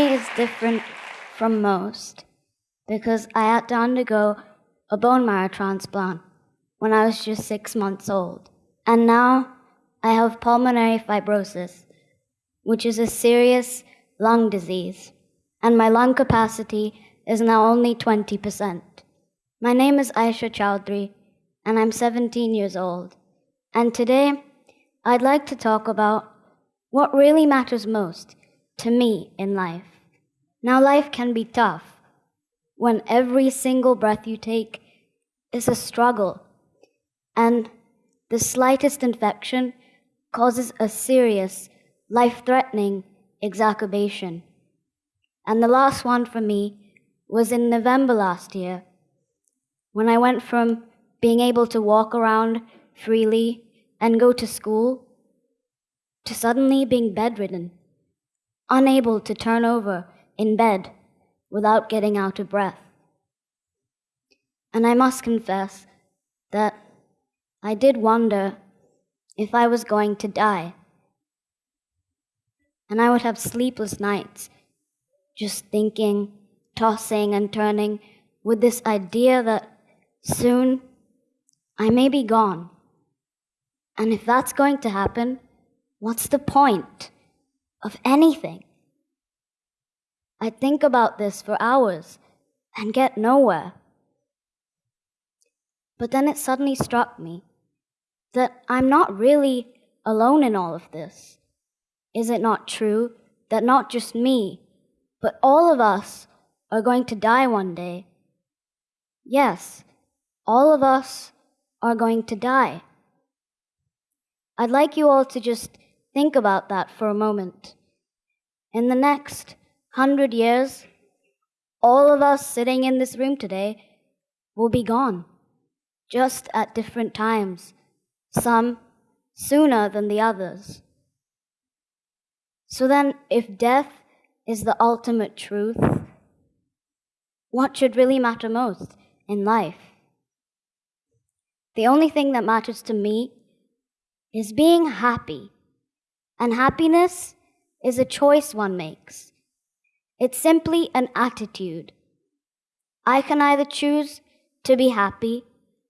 story is different from most because I had to undergo a bone marrow transplant when I was just six months old. And now I have pulmonary fibrosis, which is a serious lung disease, and my lung capacity is now only 20%. My name is Aisha Chaudhary, and I'm 17 years old. And today, I'd like to talk about what really matters most to me in life. Now, life can be tough when every single breath you take is a struggle, and the slightest infection causes a serious, life threatening exacerbation. And the last one for me was in November last year when I went from being able to walk around freely and go to school to suddenly being bedridden, unable to turn over in bed without getting out of breath. And I must confess that I did wonder if I was going to die. And I would have sleepless nights just thinking, tossing and turning with this idea that soon I may be gone. And if that's going to happen, what's the point of anything? I think about this for hours and get nowhere. But then it suddenly struck me that I'm not really alone in all of this. Is it not true that not just me, but all of us are going to die one day? Yes, all of us are going to die. I'd like you all to just think about that for a moment. In the next hundred years, all of us sitting in this room today will be gone just at different times, some sooner than the others. So then, if death is the ultimate truth, what should really matter most in life? The only thing that matters to me is being happy. And happiness is a choice one makes. It's simply an attitude. I can either choose to be happy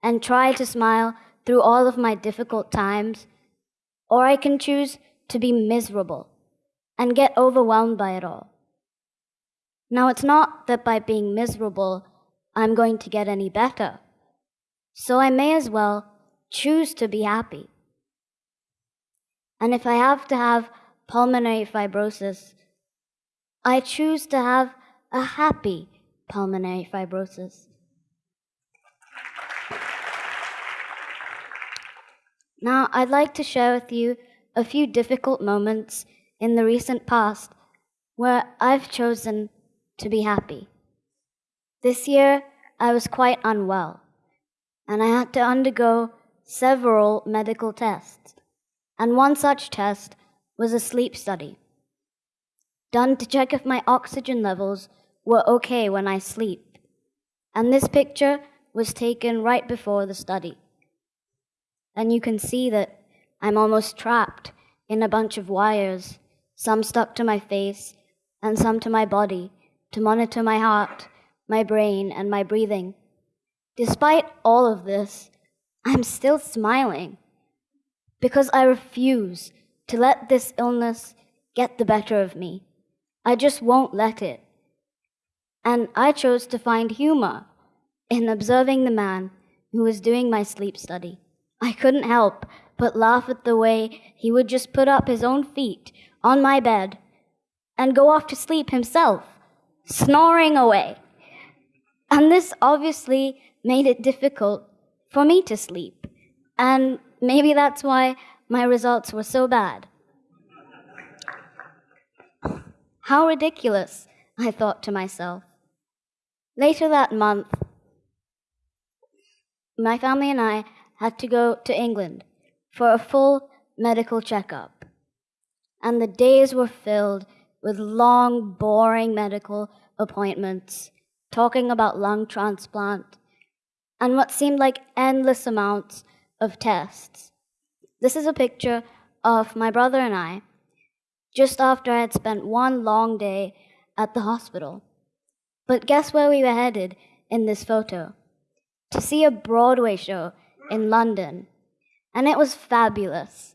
and try to smile through all of my difficult times, or I can choose to be miserable and get overwhelmed by it all. Now, it's not that by being miserable, I'm going to get any better, so I may as well choose to be happy. And if I have to have pulmonary fibrosis, I choose to have a happy pulmonary fibrosis. Now, I'd like to share with you a few difficult moments in the recent past where I've chosen to be happy. This year, I was quite unwell, and I had to undergo several medical tests. And one such test was a sleep study, done to check if my oxygen levels were okay when I sleep. And this picture was taken right before the study and you can see that I'm almost trapped in a bunch of wires, some stuck to my face and some to my body, to monitor my heart, my brain, and my breathing. Despite all of this, I'm still smiling because I refuse to let this illness get the better of me. I just won't let it. And I chose to find humor in observing the man who was doing my sleep study. I couldn't help but laugh at the way he would just put up his own feet on my bed and go off to sleep himself, snoring away. And this obviously made it difficult for me to sleep. And maybe that's why my results were so bad. How ridiculous, I thought to myself. Later that month, my family and I had to go to England for a full medical checkup. And the days were filled with long, boring medical appointments, talking about lung transplant, and what seemed like endless amounts of tests. This is a picture of my brother and I just after I had spent one long day at the hospital. But guess where we were headed in this photo? To see a Broadway show in London. And it was fabulous.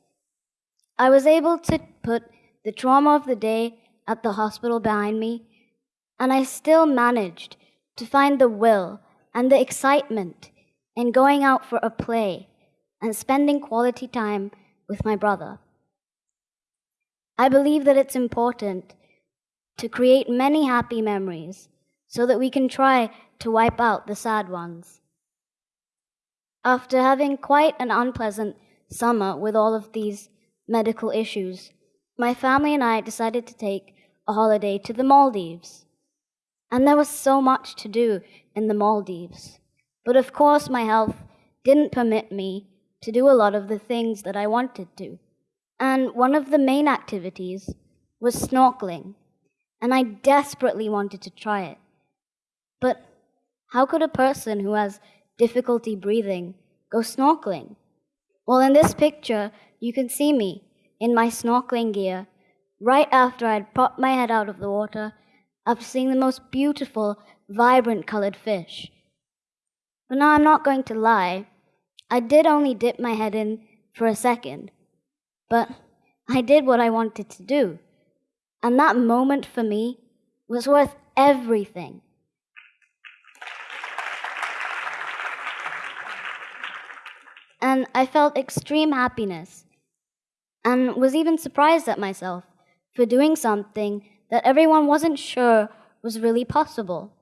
I was able to put the trauma of the day at the hospital behind me, and I still managed to find the will and the excitement in going out for a play and spending quality time with my brother. I believe that it's important to create many happy memories so that we can try to wipe out the sad ones. After having quite an unpleasant summer with all of these medical issues, my family and I decided to take a holiday to the Maldives. And there was so much to do in the Maldives. But of course, my health didn't permit me to do a lot of the things that I wanted to. And one of the main activities was snorkeling. And I desperately wanted to try it. But how could a person who has difficulty breathing go snorkeling? Well, in this picture, you can see me in my snorkeling gear right after I had popped my head out of the water after seeing the most beautiful, vibrant colored fish. But now I'm not going to lie. I did only dip my head in for a second, but I did what I wanted to do. And that moment for me was worth everything. And I felt extreme happiness and was even surprised at myself for doing something that everyone wasn't sure was really possible.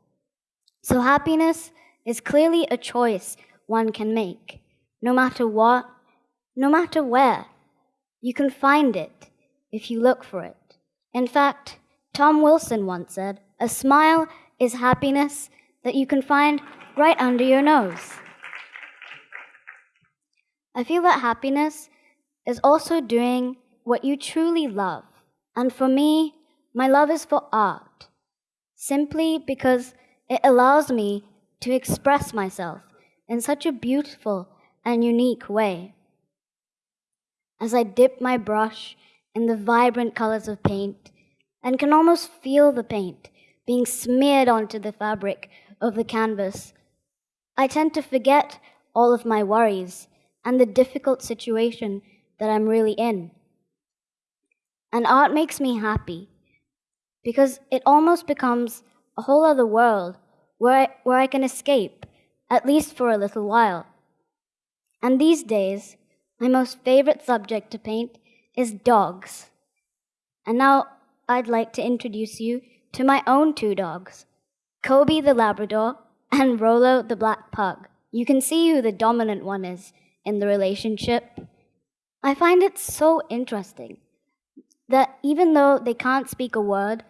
So, happiness is clearly a choice one can make, no matter what, no matter where. You can find it if you look for it. In fact, Tom Wilson once said, A smile is happiness that you can find right under your nose. I feel that happiness is also doing what you truly love. And for me, my love is for art, simply because it allows me to express myself in such a beautiful and unique way. As I dip my brush in the vibrant colors of paint and can almost feel the paint being smeared onto the fabric of the canvas, I tend to forget all of my worries and the difficult situation that I'm really in. And art makes me happy because it almost becomes a whole other world where I, where I can escape, at least for a little while. And these days, my most favorite subject to paint is dogs. And now I'd like to introduce you to my own two dogs, Kobe the Labrador and Rolo the Black Pug. You can see who the dominant one is in the relationship. I find it so interesting that even though they can't speak a word,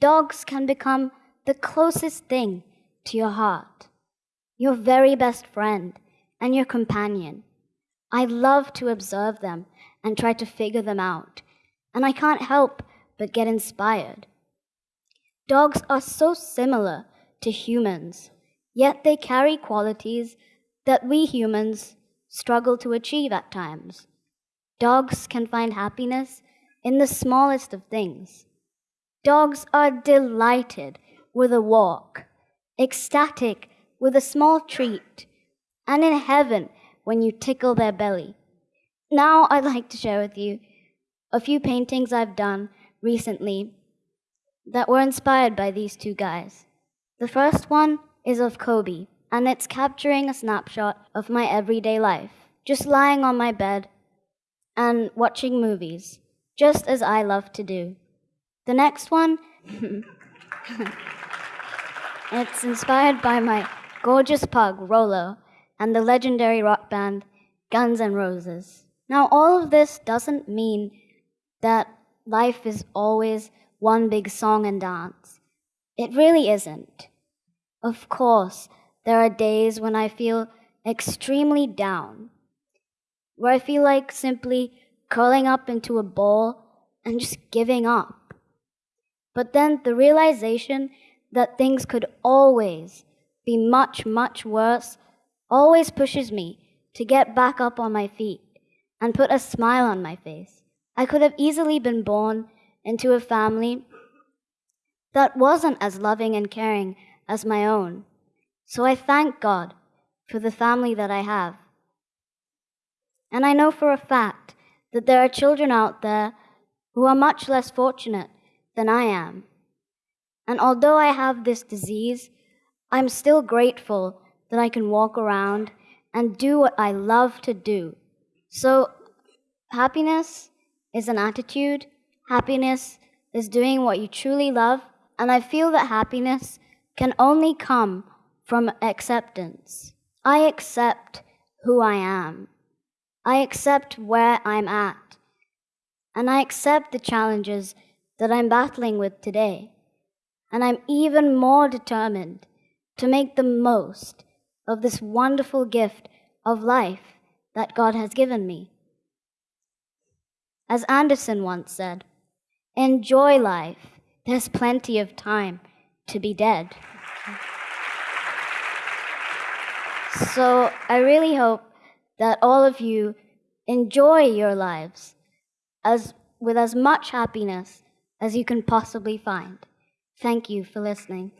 dogs can become the closest thing to your heart, your very best friend, and your companion. I love to observe them and try to figure them out, and I can't help but get inspired. Dogs are so similar to humans, yet they carry qualities that we humans struggle to achieve at times. Dogs can find happiness in the smallest of things. Dogs are delighted with a walk, ecstatic with a small treat, and in heaven when you tickle their belly. Now I'd like to share with you a few paintings I've done recently that were inspired by these two guys. The first one is of Kobe, and it's capturing a snapshot of my everyday life, just lying on my bed and watching movies, just as I love to do. The next one, it's inspired by my gorgeous pug, Rolo, and the legendary rock band Guns N' Roses. Now, all of this doesn't mean that life is always one big song and dance. It really isn't. Of course, there are days when I feel extremely down, where I feel like simply curling up into a ball and just giving up. But then the realization that things could always be much, much worse always pushes me to get back up on my feet and put a smile on my face. I could have easily been born into a family that wasn't as loving and caring as my own. So I thank God for the family that I have. And I know for a fact that there are children out there who are much less fortunate than I am. And although I have this disease, I'm still grateful that I can walk around and do what I love to do. So, happiness is an attitude, happiness is doing what you truly love, and I feel that happiness can only come from acceptance. I accept who I am. I accept where I'm at. And I accept the challenges that I'm battling with today. And I'm even more determined to make the most of this wonderful gift of life that God has given me. As Anderson once said, enjoy life. There's plenty of time to be dead. So I really hope that all of you enjoy your lives as, with as much happiness as you can possibly find. Thank you for listening.